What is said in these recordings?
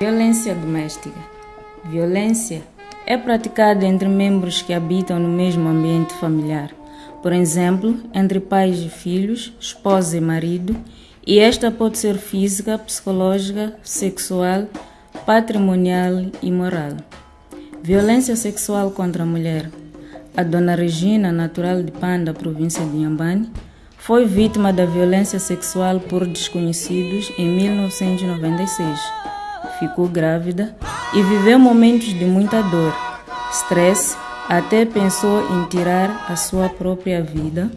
Violência doméstica. Violência é praticada entre membros que habitam no mesmo ambiente familiar, por exemplo, entre pais e filhos, esposa e marido, e esta pode ser física, psicológica, sexual, patrimonial e moral. Violência sexual contra a mulher. A dona Regina, natural de Panda, província de Inhambane, foi vítima da violência sexual por desconhecidos em 1996. Ficou grávida e viveu momentos de muita dor, estresse, até pensou em tirar a sua própria vida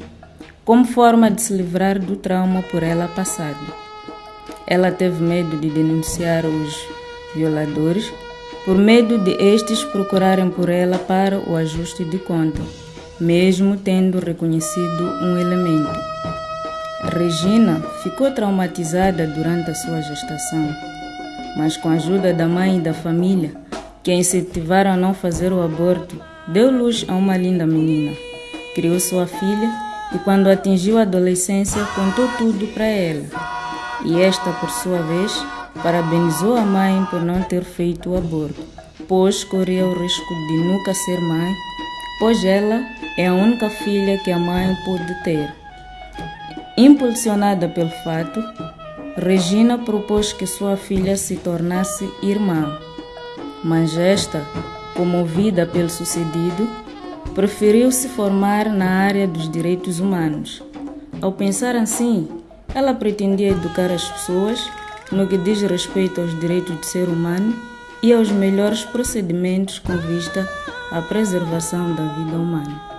como forma de se livrar do trauma por ela passado. Ela teve medo de denunciar os violadores por medo de estes procurarem por ela para o ajuste de conta, mesmo tendo reconhecido um elemento. Regina ficou traumatizada durante a sua gestação, mas com a ajuda da mãe e da família, que a incentivaram a não fazer o aborto, deu luz a uma linda menina. Criou sua filha e, quando atingiu a adolescência, contou tudo para ela. E esta, por sua vez, parabenizou a mãe por não ter feito o aborto, pois corria o risco de nunca ser mãe, pois ela é a única filha que a mãe pôde ter. Impulsionada pelo fato, Regina propôs que sua filha se tornasse irmã, mas esta, comovida pelo sucedido, preferiu se formar na área dos direitos humanos. Ao pensar assim, ela pretendia educar as pessoas no que diz respeito aos direitos do ser humano e aos melhores procedimentos com vista à preservação da vida humana.